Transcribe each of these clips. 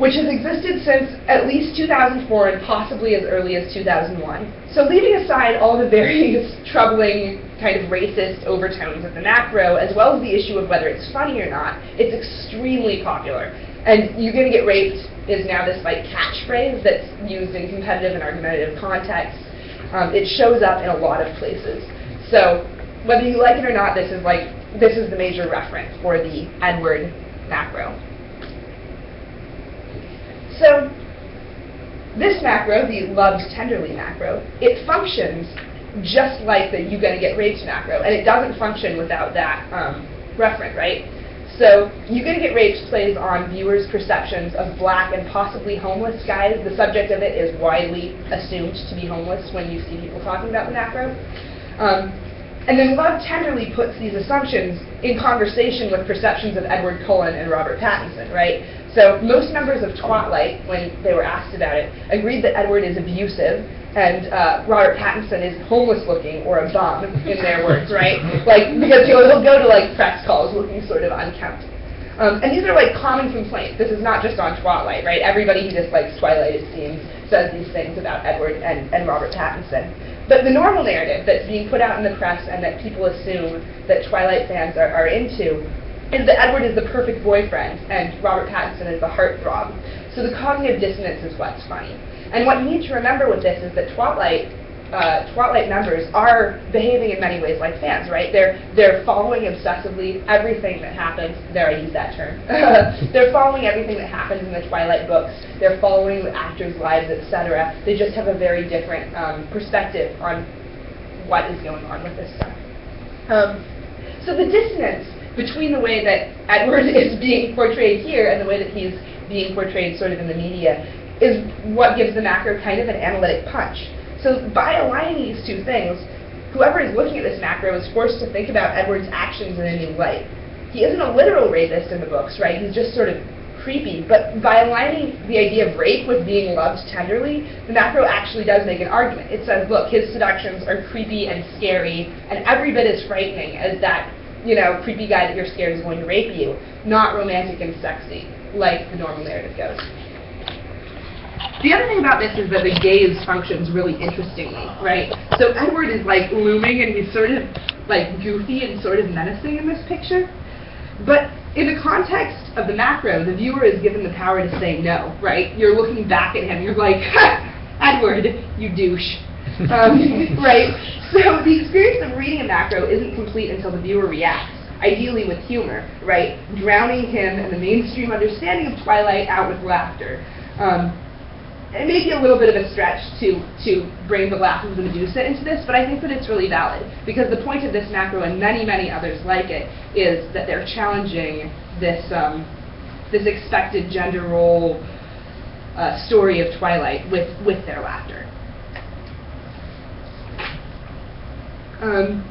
which has existed since at least 2004 and possibly as early as 2001. So leaving aside all the various troubling kind of racist overtones of the macro, as well as the issue of whether it's funny or not, it's extremely popular. And you're going to get raped is now this like catchphrase that's used in competitive and argumentative contexts. Um, it shows up in a lot of places. So whether you like it or not, this is like this is the major reference for the Edward macro. So this macro, the loved tenderly macro, it functions just like the you gonna get raped macro, and it doesn't function without that um, referent, right? So you gonna get raped plays on viewers' perceptions of black and possibly homeless guys. The subject of it is widely assumed to be homeless when you see people talking about the macro. Um, and then Love tenderly puts these assumptions in conversation with perceptions of Edward Cullen and Robert Pattinson, right? So most members of Twatlight, when they were asked about it, agreed that Edward is abusive and uh, Robert Pattinson is homeless looking or a bum, in their words, right? Like, because he'll, he'll go to like press calls looking sort of unkempt. Um, and these are like common complaints. This is not just on Twilight, right? Everybody who dislikes Twilight, it seems, says these things about Edward and, and Robert Pattinson. But the normal narrative that's being put out in the press and that people assume that Twilight fans are, are into is that Edward is the perfect boyfriend and Robert Pattinson is the heartthrob. So the cognitive dissonance is what's funny. And what you need to remember with this is that Twilight uh, Twatlight members are behaving in many ways like fans, right? They're they're following obsessively everything that happens. There, I use that term. they're following everything that happens in the Twatlight books. They're following the actors' lives, etc. They just have a very different um, perspective on what is going on with this stuff. Um, so the dissonance between the way that Edward is being portrayed here and the way that he's being portrayed sort of in the media is what gives the macro kind of an analytic punch. So by aligning these two things, whoever is looking at this macro is forced to think about Edward's actions in a new light. He isn't a literal rapist in the books, right? He's just sort of creepy. But by aligning the idea of rape with being loved tenderly, the macro actually does make an argument. It says, look, his seductions are creepy and scary, and every bit as frightening as that you know, creepy guy that you're scared is going to rape you, not romantic and sexy, like the normal narrative goes. The other thing about this is that the gaze functions really interestingly, right? So Edward is like looming and he's sort of like goofy and sort of menacing in this picture. But in the context of the macro, the viewer is given the power to say no, right? You're looking back at him, you're like, Edward, you douche. Um, right? So the experience of reading a macro isn't complete until the viewer reacts, ideally with humor, right? Drowning him and the mainstream understanding of Twilight out with laughter. Um, it may be a little bit of a stretch to, to bring the Laugh of the Medusa into this, but I think that it's really valid because the point of this macro and many, many others like it is that they're challenging this, um, this expected gender role uh, story of Twilight with, with their laughter. Um,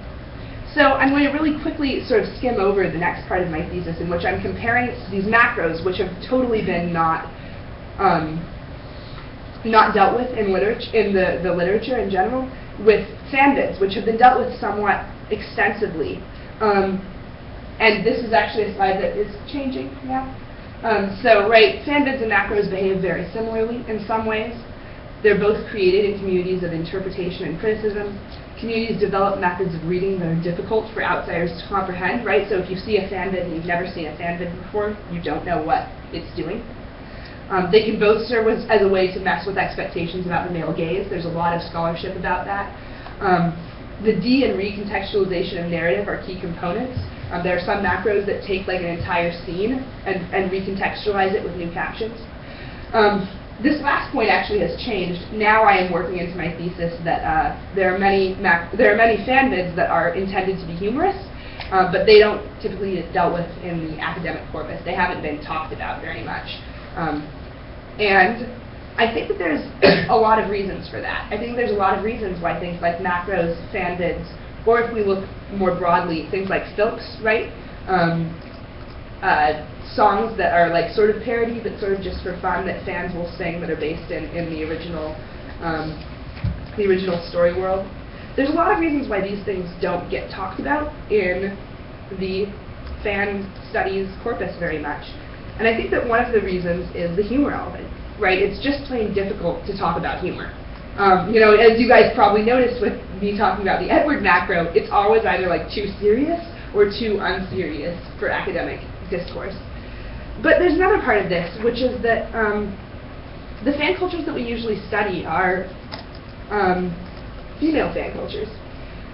so I'm going to really quickly sort of skim over the next part of my thesis in which I'm comparing these macros, which have totally been not um, not dealt with in literature in the, the literature in general, with fanvids, which have been dealt with somewhat extensively. Um, and this is actually a slide that is changing now. Um, so, right, fanvids and macros behave very similarly in some ways. They're both created in communities of interpretation and criticism. Communities develop methods of reading that are difficult for outsiders to comprehend, right? So if you see a fanvid and you've never seen a fanvid before, you don't know what it's doing. Um, they can both serve as, as, a way to mess with expectations about the male gaze. There's a lot of scholarship about that. Um, the D and recontextualization of narrative are key components. Um, there are some macros that take like an entire scene and, and recontextualize it with new captions. Um, this last point actually has changed. Now I am working into my thesis that uh, there are many there are many fanvids that are intended to be humorous, uh, but they don't typically get dealt with in the academic corpus. They haven't been talked about very much, um, and I think that there's a lot of reasons for that. I think there's a lot of reasons why things like macros, fanvids, or if we look more broadly, things like filks, right? Um, uh, songs that are like sort of parody, but sort of just for fun that fans will sing that are based in, in the original um, the original story world. There's a lot of reasons why these things don't get talked about in the fan studies corpus very much. And I think that one of the reasons is the humor element, right? It's just plain difficult to talk about humor. Um, you know, as you guys probably noticed with me talking about the Edward macro, it's always either like too serious or too unserious for academic discourse. But there's another part of this, which is that um, the fan cultures that we usually study are um, female fan cultures.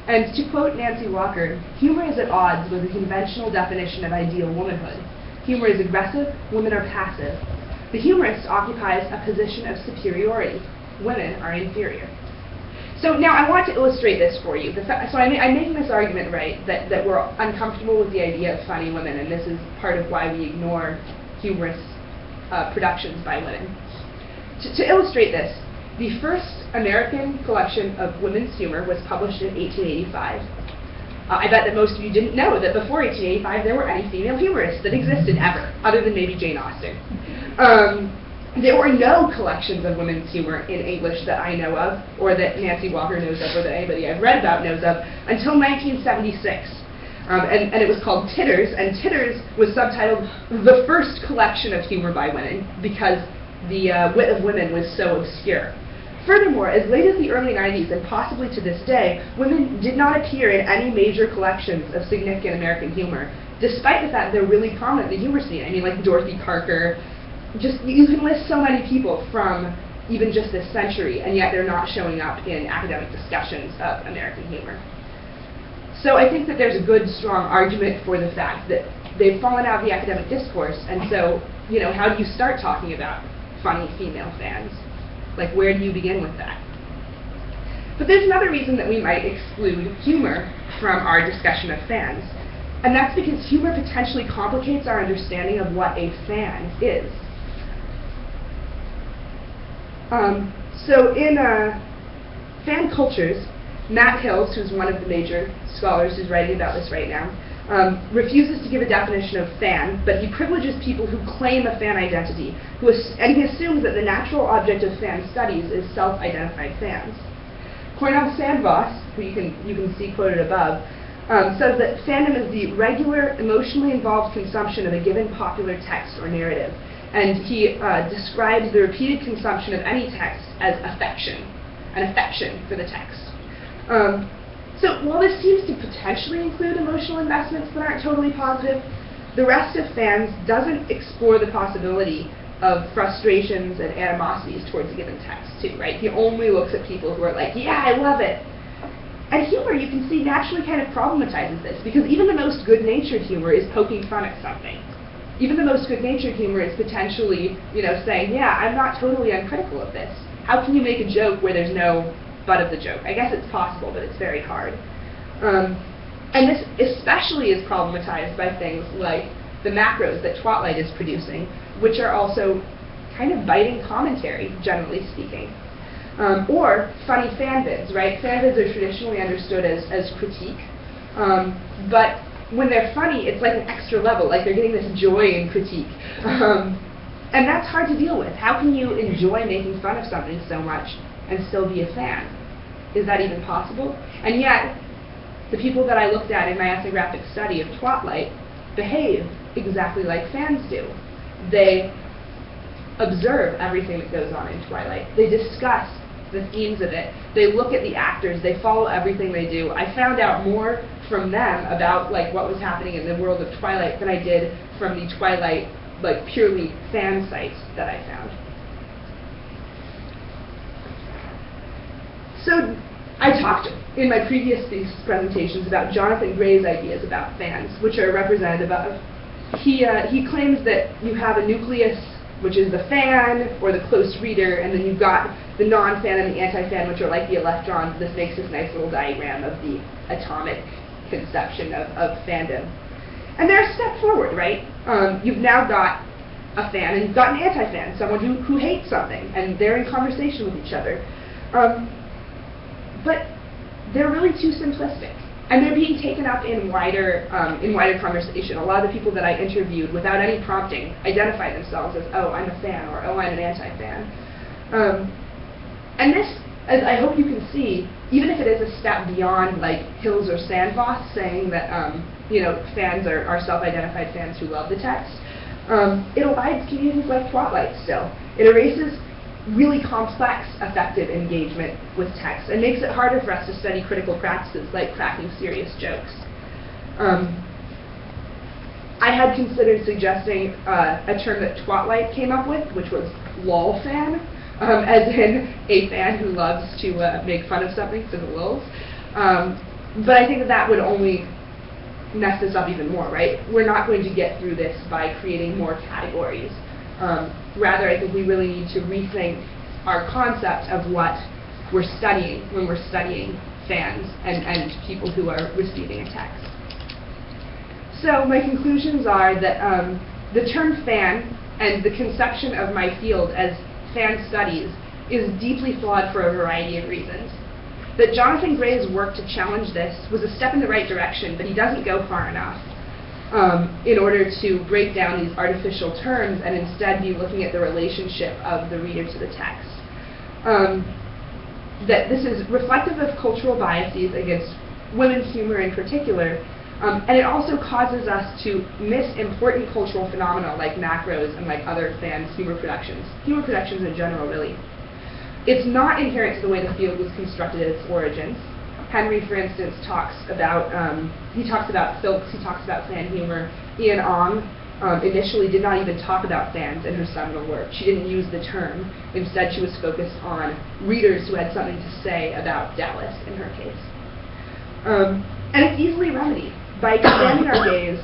And to quote Nancy Walker, humor is at odds with the conventional definition of ideal womanhood. Humor is aggressive, women are passive. The humorist occupies a position of superiority. Women are inferior. So now I want to illustrate this for you. so I'm, I'm, making this argument, right, that, that we're uncomfortable with the idea of funny women, and this is part of why we ignore humorous uh, productions by women. To, to illustrate this, the first American collection of women's humor was published in 1885. Uh, I bet that most of you didn't know that before 1885 there were any female humorists that existed ever, other than maybe Jane Austen. Um, there were no collections of women's humor in English that I know of, or that Nancy Walker knows of, or that anybody I've read about knows of, until 1976. Um, and, and, it was called Titters, and Titters was subtitled The First Collection of Humor by Women, because the uh, wit of women was so obscure. Furthermore, as late as the early 90s and possibly to this day, women did not appear in any major collections of significant American humor, despite the fact they're really prominent in the humor scene. I mean, like Dorothy Parker, just you can list so many people from even just this century, and yet they're not showing up in academic discussions of American humor. So I think that there's a good, strong argument for the fact that they've fallen out of the academic discourse, and so, you know, how do you start talking about funny female fans? Like, where do you begin with that? But there's another reason that we might exclude humor from our discussion of fans, and that's because humor potentially complicates our understanding of what a fan is. Um, so in uh, fan cultures, Matt Hills, who's one of the major scholars who's writing about this right now, um, refuses to give a definition of fan, but he privileges people who claim a fan identity, who and he assumes that the natural object of fan studies is self-identified fans. Cornel Sandvoss, who you can, you can see quoted above, um, says that fandom is the regular, emotionally involved consumption of a given popular text or narrative. And he uh, describes the repeated consumption of any text as affection, an affection for the text. Um, so while this seems to potentially include emotional investments that aren't totally positive, the rest of fans doesn't explore the possibility of frustrations and animosities towards a given text too, right? He only looks at people who are like, yeah, I love it. And humor, you can see, naturally kind of problematizes this, because even the most good-natured humor is poking fun at something. Even the most good-natured humor is potentially, you know, saying, yeah, I'm not totally uncritical of this. How can you make a joke where there's no butt of the joke. I guess it's possible, but it's very hard. Um, and this especially is problematized by things like the macros that Twatlight is producing, which are also kind of biting commentary, generally speaking. Um, or funny fanvids, right? Fanvids are traditionally understood as, as critique, um, but when they're funny, it's like an extra level, like they're getting this joy in critique. Um, and that's hard to deal with. How can you enjoy making fun of something so much and still be a fan? Is that even possible? And yet, the people that I looked at in my ethnographic study of Twatlight behave exactly like fans do. They observe everything that goes on in Twilight. They discuss the themes of it. They look at the actors. They follow everything they do. I found out more from them about like what was happening in the world of Twilight than I did from the Twilight like purely fan sites that I found. So I talked in my previous presentations about Jonathan Gray's ideas about fans, which are represented above. He, uh, he claims that you have a nucleus, which is the fan or the close reader, and then you've got the non-fan and the anti-fan, which are like the electrons. This makes this nice little diagram of the atomic conception of, of fandom. And they're a step forward, right? Um, you've now got a fan and you've got an anti-fan, someone who, who hates something, and they're in conversation with each other. Um, but they're really too simplistic. And they're being taken up in wider, um, in wider conversation. A lot of the people that I interviewed, without any prompting, identify themselves as, oh, I'm a fan, or oh, I'm an anti-fan. Um, and this, as I hope you can see, even if it is a step beyond like Hills or Sandvoss saying that um, you know fans are, are self-identified fans who love the text, Um, it elides communities like Twatlight still. It erases really complex affective engagement with text and makes it harder for us to study critical practices like cracking serious jokes. Um, I had considered suggesting uh, a term that Twatlight came up with, which was lol fan, um, as in a fan who loves to uh, make fun of something, so the lols. Um, but I think that that would only mess this up even more, right? We're not going to get through this by creating more categories. Um, rather, I think we really need to rethink our concept of what we're studying when we're studying fans and, and people who are receiving a text. So my conclusions are that um, the term fan and the conception of my field as fan studies is deeply flawed for a variety of reasons. That Jonathan Gray's work to challenge this was a step in the right direction, but he doesn't go far enough um, in order to break down these artificial terms and instead be looking at the relationship of the reader to the text. Um, that this is reflective of cultural biases against women's humor in particular, um, and it also causes us to miss important cultural phenomena like macros and like other fans' humor productions, humor productions in general, really. It's not inherent to the way the field was constructed at its origins. Henry, for instance, talks about um, he talks about filks, he talks about fan humor. Ien Ang um, initially did not even talk about fans in her seminal work. She didn't use the term. Instead, she was focused on readers who had something to say about Dallas in her case. Um, and it's easily remedied by expanding our gaze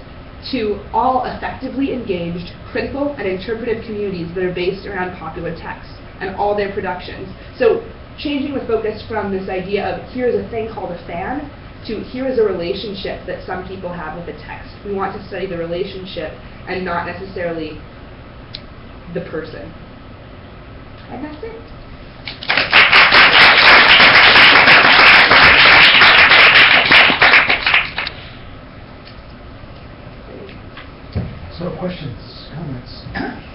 to all effectively engaged, critical, and interpretive communities that are based around popular texts and all their productions. So changing the focus from this idea of here's a thing called a fan to here is a relationship that some people have with a text. We want to study the relationship and not necessarily the person. And that's it. So questions, comments?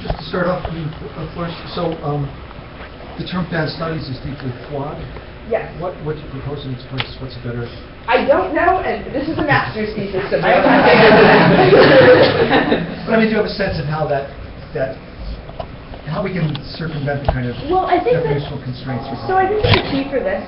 Just to start off, I mean, of course, so um, the term fan studies is deeply flawed. Yes. What, what do you propose in its place? What's a better? I don't know, and this is a master's thesis, so I don't But I mean, do you have a sense of how that, that, how we can circumvent the kind of Well, I think that- constraints we have? So I think the key for this,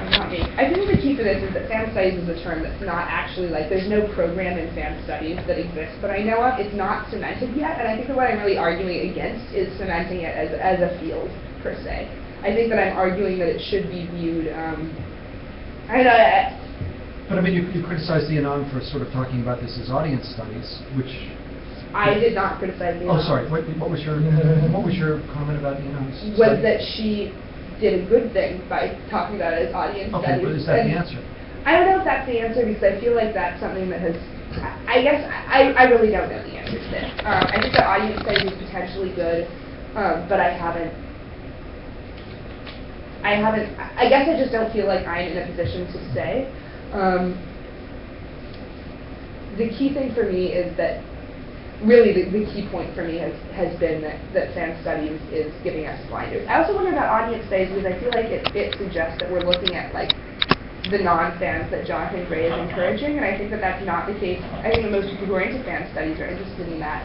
that was not me. I think the key for this is that fan studies is a term that's not actually like there's no program in fan studies that exists, but I know of it's not cemented yet, and I think that what I'm really arguing against is cementing it as as a field per se. I think that I'm arguing that it should be viewed. Um, I know. I, But I mean, you, you criticized Ien Ang for sort of talking about this as audience studies, which. I did not criticize. the Oh, sorry, what, what was your, what was your comment about Ien Ang's Was that she did a good thing by talking about it as audience Okay, studies. but is that the answer? I don't know if that's the answer because I feel like that's something that has. I guess I, I really don't know the answer to this. Um, I think that audience studies is potentially good, um, but I haven't. I haven't. I I guess I just don't feel like I'm in a position to say. Um, the key thing for me is that really the, the key point for me has, has been that, that fan studies is giving us blinders. I also wonder about audience studies because I feel like it, it suggests that we're looking at like the non-fans that Jonathan Gray is encouraging, and I think that that's not the case. I think that most people who are into fan studies are interested in that,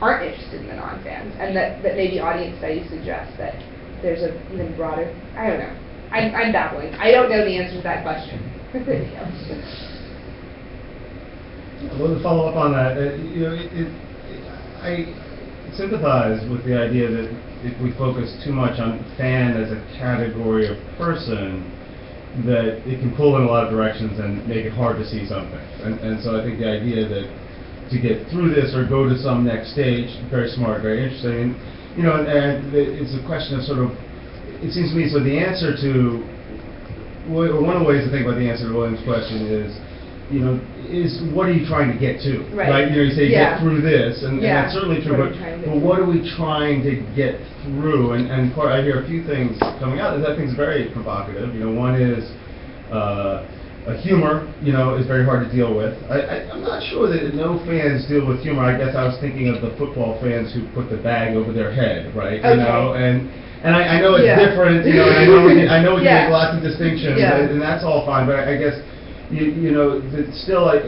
aren't interested in the non-fans, and that, that maybe audience studies suggest that there's a even broader, I don't know. I'm, I'm babbling. I don't know the answer to that question. Well, to follow up on that, uh, you know, it, it, I sympathize with the idea that if we focus too much on fan as a category of person, that it can pull in a lot of directions and make it hard to see something. And, and so I think the idea that to get through this or go to some next stage, very smart, very interesting. And, you know, and, and it's a question of sort of, it seems to me, so the answer to one of the ways to think about the answer to William's question is, you know, is what are you trying to get to? Right. You know, you say Yeah. get through this, and, and Yeah. that's certainly true. What are But, you trying to but get what are we trying to get through? And and part, I hear a few things coming out that is very provocative. You know, one is. Uh, uh, humor, you know, is very hard to deal with. I, I, I'm not sure that no fans deal with humor. I guess I was thinking of the football fans who put the bag over their head, right? You know, and and I, I know it's Yeah. different. You know, and I know we I know we can Yeah. make lots of distinctions, Yeah. and, and that's all fine. But I, I guess you, you know, it's still, like,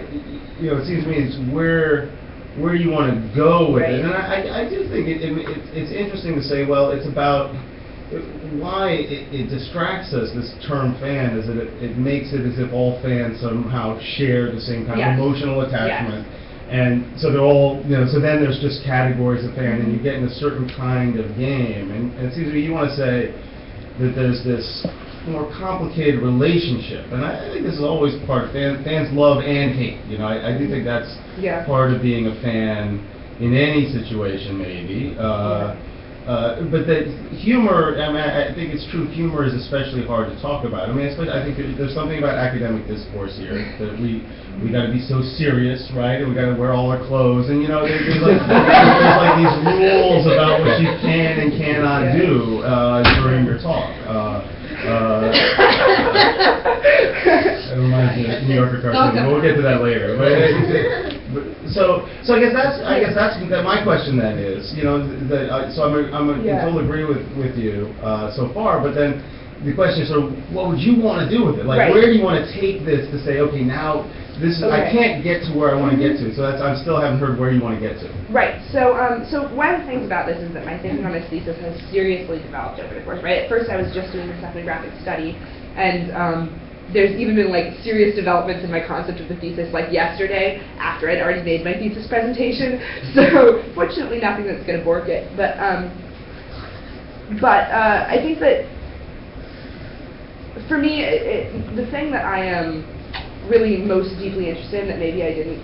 you know, it seems to me it's where, where you want to go with Right. it. And I, I- I do think it, it, it's- it's interesting to say, well, it's about why it, it distracts us, this term fan, is that it, it makes it as if all fans somehow share the same kind Yes. of emotional attachment. And so they're all, you know, so then there's just categories of fan, and you get in a certain kind of game. And, and it seems to me you want to say that there's this more complicated relationship. And I, I think this is always part of fan, fans love and hate. You know, I, I do think that's Yeah. part of being a fan in any situation, maybe. Uh, uh, but that humor, I mean, I think it's true, humor is especially hard to talk about. I mean, I think there's something about academic discourse here, that we, we gotta be so serious, right? And we gotta wear all our clothes, and you know, there- there's like, there's like these rules about what you can and cannot do, uh, during your talk. Uh, uh, It reminds me of New Yorker cartoon, but we'll get to that later. But, but- so, so I guess that's, I guess that's, that my question then is, you know, that, uh, so I'm, a- I'm a- in Yeah. total agree with, with you, uh, so far, but then the question is, so what would you wanna do with it? Like, Right. where do you wanna take this to say, okay, now, this is, I Okay. can't get to where I wanna get to, so that's, I still haven't heard where you wanna get to. Right. So, um, so one of the things about this is that my thinking on this thesis has seriously developed over the course. Right. At first, I was just doing this ethnographic study, and um, there's even been like serious developments in my concept of the thesis, like yesterday after I'd already made my thesis presentation. So, fortunately, nothing that's going to bork it. But, um, but uh, I think that for me, it, it, the thing that I am really most deeply interested in that maybe I didn't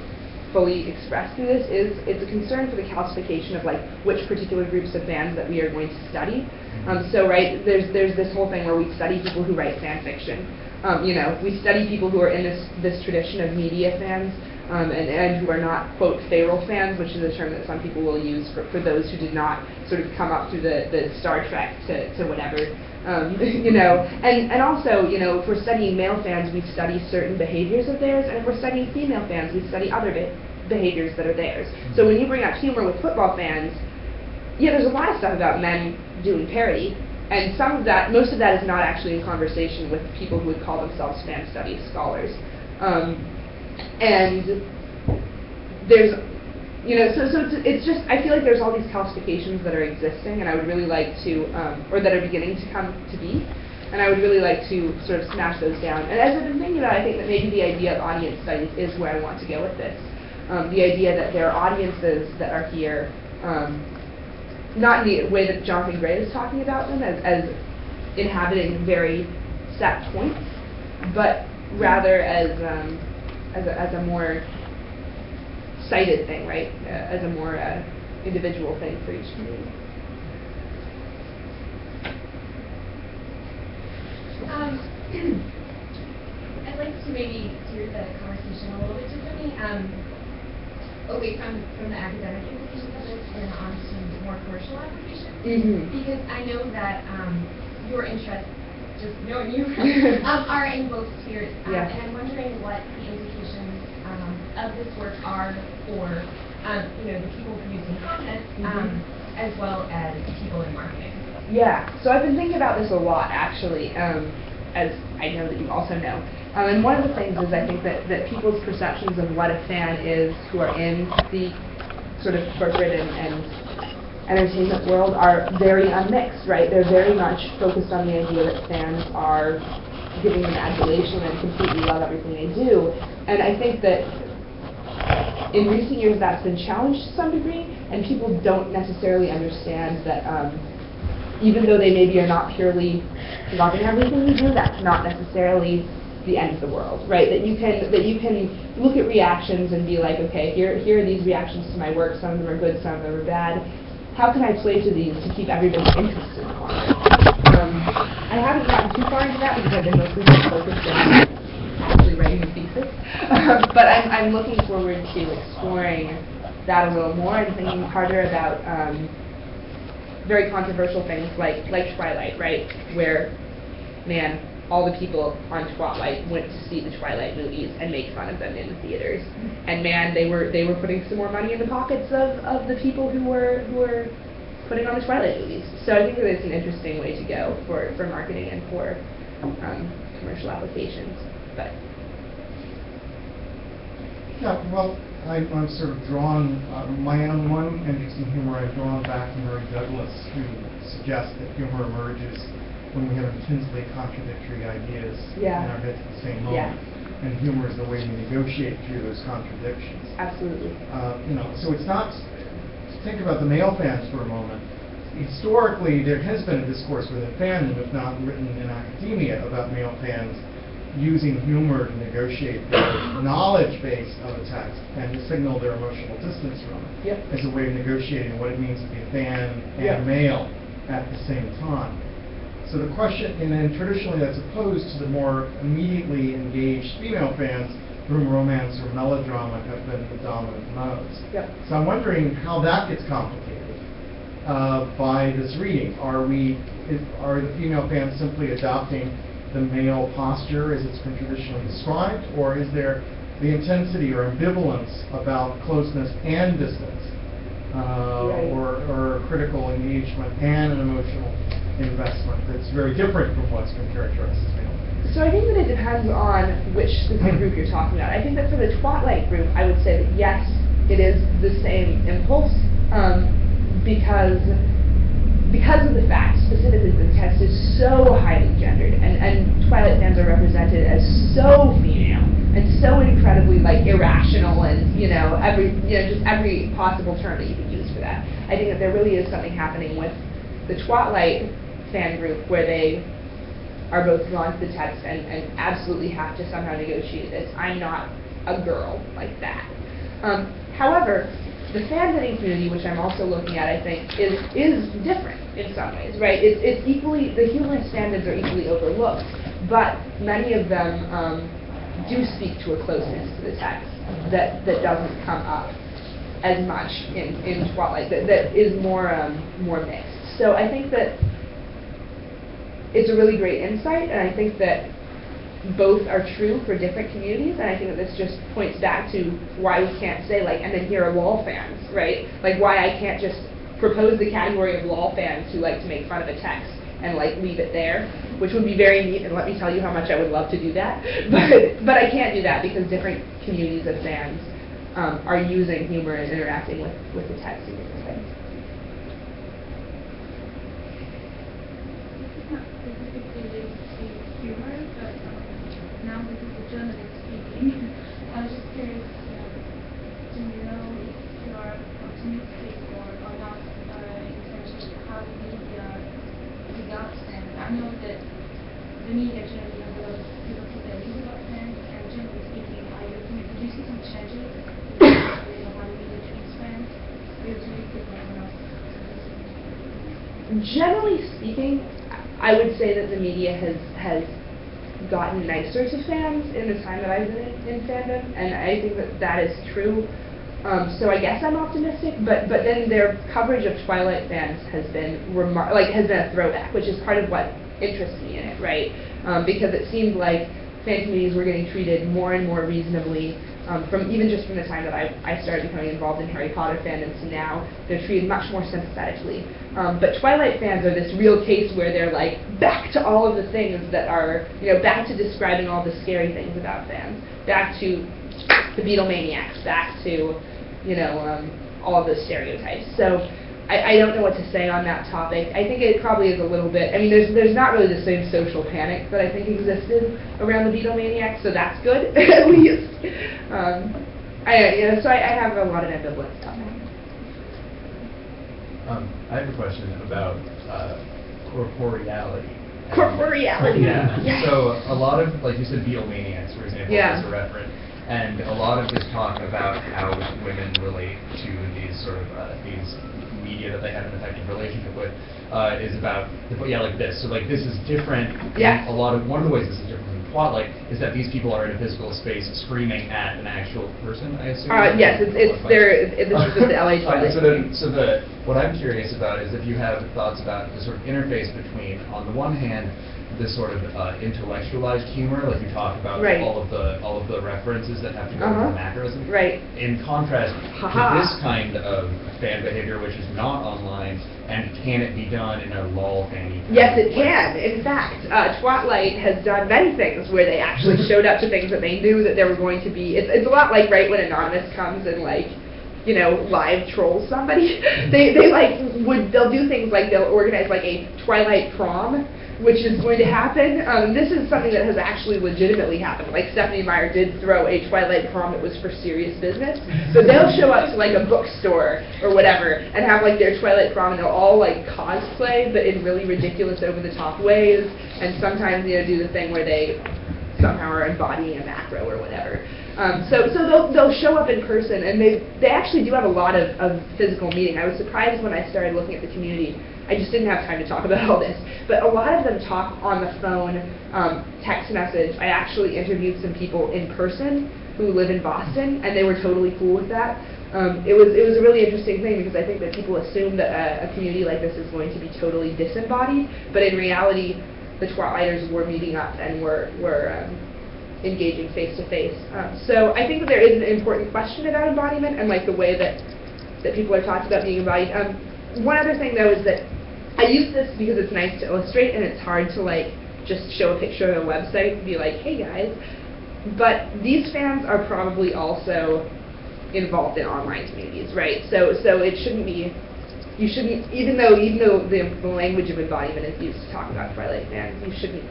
fully express through this is it's a concern for the calcification of like which particular groups of fans that we are going to study. Um, so right, there's there's this whole thing where we study people who write fan fiction. Um, you know, we study people who are in this this tradition of media fans. Um, and, and who are not, quote, feral fans, which is a term that some people will use for, for those who did not sort of come up through the, the Star Trek to, to whatever um, you know, and, and also, you know, if we're studying male fans, we study certain behaviors of theirs, and if we're studying female fans, we study other be- behaviors that are theirs. So when you bring up humor with football fans, yeah, there's a lot of stuff about men doing parody, and some of that, most of that is not actually in conversation with people who would call themselves fan studies scholars. Um, and there's you know, so, so it's, it's just, I feel like there's all these calcifications that are existing, and I would really like to, um, or that are beginning to come to be, and I would really like to sort of smash those down. And as I've been thinking about it, I think that maybe the idea of audience studies is where I want to go with this. Um, the idea that there are audiences that are here, um, not in the way that Jonathan Gray is talking about them as, as inhabiting very set points, but rather as, um, as, a, as a more cited thing, right? Uh, as a more uh, individual thing for each community. Um, I'd like to maybe steer the conversation a little bit differently, um, away from, from the academic implications of this and on to more commercial applications. Mhm. Because I know that, um, your interests, just knowing you, um, are in both spheres. Um, Yeah. And I'm wondering what the implications, of this work are for, um, you know, the people producing content, um, Mhm. as well as people in marketing. Yeah, so I've been thinking about this a lot actually, um, as I know that you also know. Um, and one of the things is I think that, that people's perceptions of what a fan is who are in the sort of corporate and, and entertainment world are very unmixed, right? They're very much focused on the idea that fans are giving them adulation and completely love everything they do. And I think that in recent years that's been challenged to some degree, and people don't necessarily understand that um, even though they maybe are not purely loving everything you do, that's not necessarily the end of the world, right? That you can that you can look at reactions and be like, okay, here here are these reactions to my work. Some of them are good, some of them are bad. How can I play to these to keep everybody interested? Um, I haven't gotten too far into that because I've been mostly focused on writing a thesis. but I'm, I'm looking forward to exploring that a little more and thinking harder about um, very controversial things like like Twilight, right? Where, man, all the people on Twilight went to see the Twilight movies and make fun of them in the theaters. And man, they were they were putting some more money in the pockets of, of the people who were who were putting on the Twilight movies. So I think that it's an interesting way to go for, for marketing and for um, commercial applications. But Yeah, well, I, I'm sort of drawn, uh, my own one interest in humor, I've drawn back to Mary Douglas, who suggests that humor emerges when we have intensely contradictory ideas Yeah. in our heads at the same Yeah. moment. And humor is the way we negotiate through those contradictions. Absolutely. Uh, you know, so it's not, think about the male fans for a moment. Historically, there has been a discourse within fandom, if not written in academia, about male fans using humor to negotiate the knowledge base of a text and to signal their emotional distance from it. Yep. As a way of negotiating what it means to be a fan Yep. and male at the same time. So the question, and then traditionally that's opposed to the more immediately engaged female fans, for whom romance or melodrama have been the dominant modes. Yep. So I'm wondering how that gets complicated uh, by this reading. Are we, is, are the female fans simply adopting the male posture as it's been traditionally described, or is there the intensity or ambivalence about closeness and distance, uh, Right. or, or critical engagement and an emotional investment that's very different from what's been characterized as male? So I think that it depends on which specific group you're talking about. I think that for the Twilight group, I would say that yes, it is the same impulse, um, because because of the fact specifically that the test is so highly gendered, and, and Are represented as so female and so incredibly like irrational, and you know every you know just every possible term that you could use for that. I think that there really is something happening with the Twilight fan group where they are both drawn to the text and, and absolutely have to somehow negotiate this. I'm not a girl like that. Um, however, the fanfiction community, which I'm also looking at, I think, is is different in some ways, right? It's, it's equally the human standards are equally overlooked, but many of them um, do speak to a closeness to the text that that doesn't come up as much in, in Twilight, that, that is more um, more mixed. So I think that it's a really great insight, and I think that both are true for different communities, and I think that this just points back to why we can't say like, and then here are LOL fans, right? Like why I can't just propose the category of LOL fans who like to make fun of a text and like leave it there, which would be very neat, and let me tell you how much I would love to do that. But but I can't do that because different communities of fans um, are using humor and interacting with, with the text in different ways. This is not specifically related to humor, but um, now this is a journalist speaking. I was just curious uh, to know if you are optimistic or, or not uh, in terms of how the media regards them. I know that the media generally has a lot of people to their views about them, and generally speaking, are you optimistic? Do you see some changes in how the media treats fans? Are you optimistic or not? generally speaking, I would say that the media has has gotten nicer to fans in the time that I've been in, in fandom, and I think that that is true. Um, so I guess I'm optimistic, but but then their coverage of Twilight fans has been remar- like has been a throwback, which is part of what interests me in it, right? Um, because it seemed like fan communities were getting treated more and more reasonably um, from even just from the time that I, I started becoming involved in Harry Potter fandom to now, they're treated much more sympathetically. Um, but Twilight fans are this real case where they're like back to all of the things that are, you know, back to describing all the scary things about fans, back to the Beatlemaniacs, back to, you know, um, all of stereotypes. So I, I don't know what to say on that topic. I think it probably is a little bit. I mean, there's there's not really the same social panic that I think existed around the Beatlemaniacs, so that's good at least. Um, I you know, so I, I have a lot of ambivalence on that. Um, I have a question about uh, corporeality. Corporeality. Yeah. Yes. So a lot of, like you said, Beatlemaniacs, for example, Yeah. is a reference, and a lot of this talk about how women relate to these sort of uh, these media that they have an effective relationship with uh, is about yeah like this. So like this is different. Yes. A lot of one of the ways this is different from Twilight is that these people are in a physical space screaming at an actual person. I assume. Uh, yes, it's- it's their- it- this is the LA Twilight so then, so the what I'm curious about is if you have thoughts about the sort of interface between, on the one hand, this sort of uh, intellectualized humor, like you talk about Right. all of the all of the references that have to go Uh-huh. with the macros. Right. In contrast Ha-ha. to this kind of fan behavior, which is not online, and can it be done in a lol fanny? Yes, it way? can. In fact, uh, Twatlight has done many things where they actually showed up to things that they knew that there were going to be. It's, it's a lot like right when Anonymous comes and like, you know, live trolls somebody. they they like would they'll do things like they'll organize like a Twilight prom, which is going to happen. Um, this is something that has actually legitimately happened. Like Stephenie Meyer did throw a Twilight prom that was for serious business. So they'll show up to like a bookstore or whatever and have like their Twilight prom and they'll all like cosplay but in really ridiculous over the top ways and sometimes you know do the thing where they somehow are embodying a macro or whatever. Um, so so they'll, they'll show up in person, and they they actually do have a lot of, of physical meeting. I was surprised when I started looking at the community. I just didn't have time to talk about all this, but a lot of them talk on the phone, um, text message. I actually interviewed some people in person who live in Boston, and they were totally cool with that. Um, it was it was a really interesting thing because I think that people assume that a, a community like this is going to be totally disembodied, but in reality, the Twilighters were meeting up and were were um, engaging face to face. So I think that there is an important question about embodiment and like the way that that people are talking about being embodied. Um, one other thing though is that I use this because it's nice to illustrate and it's hard to like just show a picture of a website and be like, hey guys. But these fans are probably also involved in online communities, right? So so it shouldn't be you shouldn't even though even though the, the language of embodiment is used to talk about Twilight fans, you shouldn't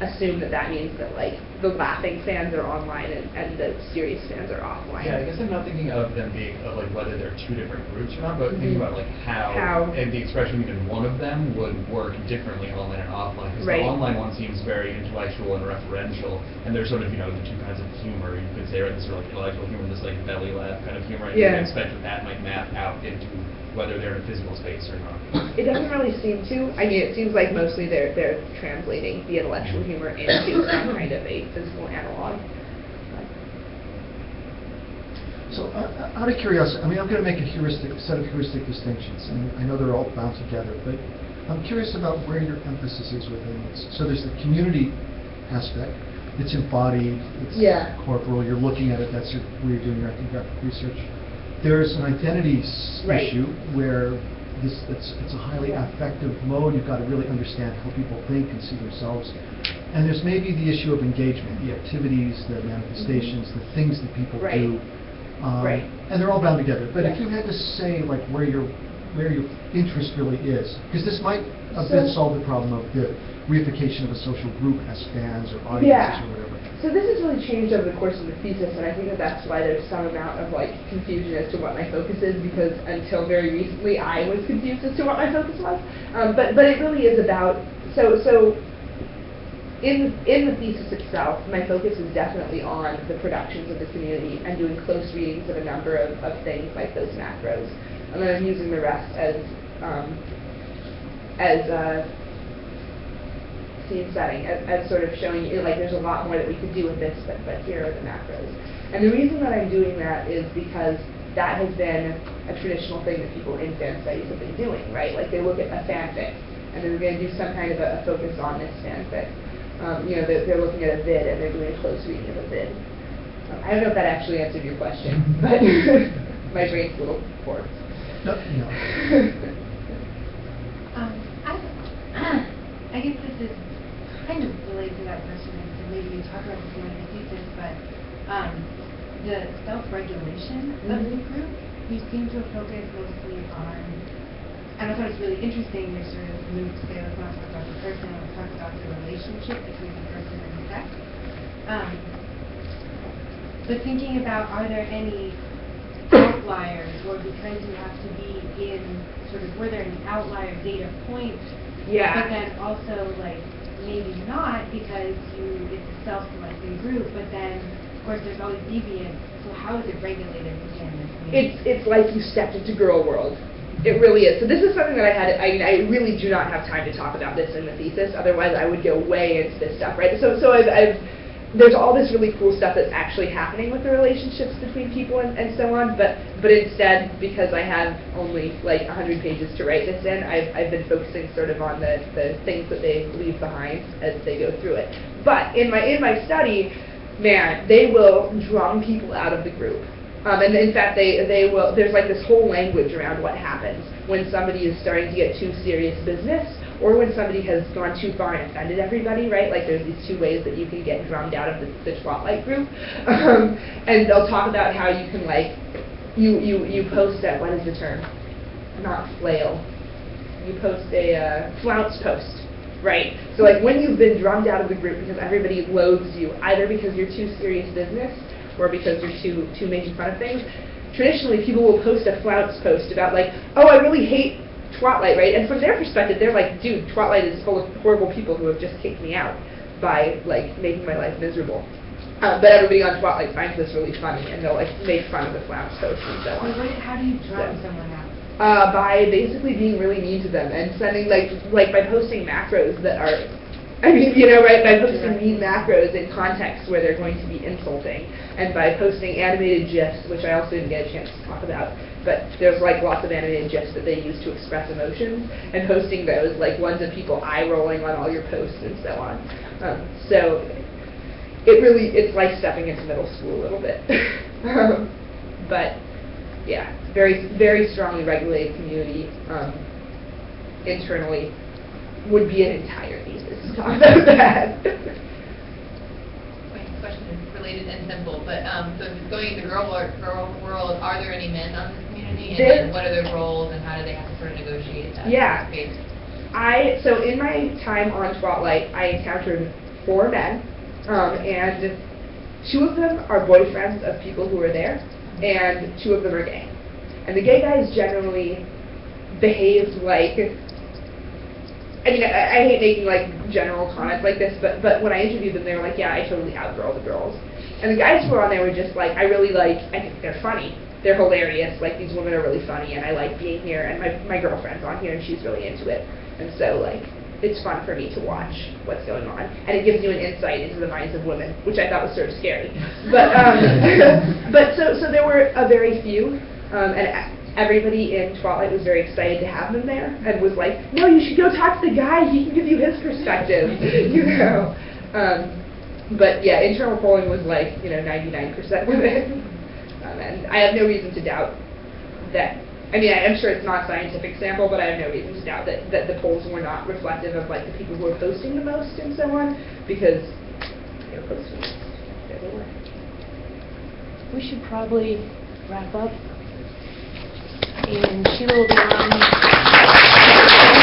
assume that that means that like the laughing fans are online and, and the serious fans are offline. Yeah, I guess I'm not thinking of them being of like whether they're two different groups or not, but thinking Mhm. about like how, How. and the expression even one of them would work differently online and offline. Because Right. the online one seems very intellectual and referential, and there's sort of you know the two kinds of humor you could say, right? This sort of like intellectual humor, this like belly laugh kind of humor, and Yeah. would expect that that might map out into whether they're in a physical space or not. It doesn't really seem to. I mean, it seems like mostly they're they're translating the intellectual humor into some kind of a physical analog. So, uh, uh, out of curiosity, I mean, I'm going to make a heuristic, set of heuristic distinctions, and I know they're all bound together, but I'm curious about where your emphasis is within this. So there's the community aspect, it's embodied, it's Yeah. corporal, you're looking at it, that's your- where you're doing your ethnographic research. There's an identity Right. issue where this, it's, it's a highly affective mode, you've got to really understand how people think and see themselves. And there's maybe the issue of engagement, the activities, the manifestations, the things that people Right. do. Um, Right. And they're all bound together. But if Yeah. you had to say like where your where your interest really is, because this might a So- bit solve the problem of the reification of a social group as fans or audiences Yeah. or whatever. So this has really changed over the course of the thesis, and I think that that's why there's some amount of like confusion as to what my focus is, because until very recently I was confused as to what my focus was. Um, but but it really is about so so. In, in the thesis itself, my focus is definitely on the productions of the community and doing close readings of a number of, of things like those macros. And then I'm using the rest as, um, as uh, scene setting as, as sort of showing you, like, there's a lot more that we could do with this, but, but here are the macros. And the reason that I'm doing that is because that has been a traditional thing that people in fan studies have been doing, right? Like, they look at a fanfic, and they're going to do some kind of a, a focus on this fanfic. Um, you know, they're, they're looking at a vid, and they're doing a close reading of a vid. Um, I don't know if that actually answered your question, but my brain's a little warped. No, no. Um, I, I guess this is kind of related to that question, and maybe you talk about this more in the thesis, but, um, the self-regulation of the Mhm. group, you seem to focus mostly on, and I thought it was really interesting, you sort of moved to say, let's not talk about the person, let's talk about the relationship between the person and the sex. Um, but thinking about, are there any outliers, or because you have to be in, sort of, were there any outlier data points? Yeah. But then also, like, maybe not, because you, it's a self-selecting group, but then, of course, there's always deviance, so how is it regulated within the community? It's it's like you stepped into girl world. It really is. So this is something that I had. I I really do not have time to talk about this in the thesis. Otherwise, I would go way into this stuff, right? So so I've, I've there's all this really cool stuff that's actually happening with the relationships between people and, and so on, but, but instead, because I have only like 100 pages to write this in, I've, I've been focusing sort of on the, the things that they leave behind as they go through it. But in my, in my study, man, they will drum people out of the group. Um, and in fact, they, they will, there's like this whole language around what happens when somebody is starting to get too serious business or when somebody has gone too far and offended everybody, right? Like there's these two ways that you can get drummed out of the, the Twatlight group. Um, and they'll talk about how you can like, you, you, you post that, what is the term? Not flail. You post a uh, flounce post, right? So like when you've been drummed out of the group because everybody loathes you, either because you're too serious business or because you're too, too making fun of things, traditionally people will post a flounce post about like, oh, I really hate Twatlight, right? And from their perspective, they're like, dude, Twatlight is full of horrible people who have just kicked me out by like making my life miserable. Uh, but everybody on Twatlight finds this really funny, and they'll like make fun of the flounce post and so on. what, how do you drum So- someone out? Uh, by basically being really mean to them and sending like like by posting macros that are I mean, you know, right, by posting mean macros in contexts where they're going to be insulting, and by posting animated GIFs, which I also didn't get a chance to talk about, but there's like lots of animated GIFs that they use to express emotions, and posting those, like ones of people eye rolling on all your posts and so on. Um, so it really, it's like stepping into middle school a little bit. um, but yeah, very, very strongly regulated community um, internally would be an entire thesis to talk about that. My question is related and simple, but, um, so going into girl world, girl world, are there any men on this community? And then what are their roles and how do they have to sort of negotiate that Yeah. space? I so in my time on Twatlight, I encountered four men, um, and two of them are boyfriends of people who are there, and two of them are gay. And the gay guys generally behaved like. I mean, I, I hate making like general comments like this, but but when I interviewed them, they were like, "Yeah, I totally outgirl the girls." And the guys who were on there were just like, "I really like. I think they're funny. They're hilarious. Like these women are really funny, and I like being here. And my my girlfriend's on here, and she's really into it. And so like." It's fun for me to watch what's going on, and it gives you an insight into the minds of women, which I thought was sort of scary. But um, but so so there were a very few, um, and everybody in Twilight was very excited to have them there, and was like, "No, you should go talk to the guy. He can give you his perspective." you know. Um, but yeah, internal polling was like you know 99% women, um, and I have no reason to doubt that. I mean, I- I'm sure it's not a scientific sample, but I have no reason to doubt that, that the polls were not reflective of like the people who are posting the most and so on, because they were posting. Were. We should probably wrap up and she will be on.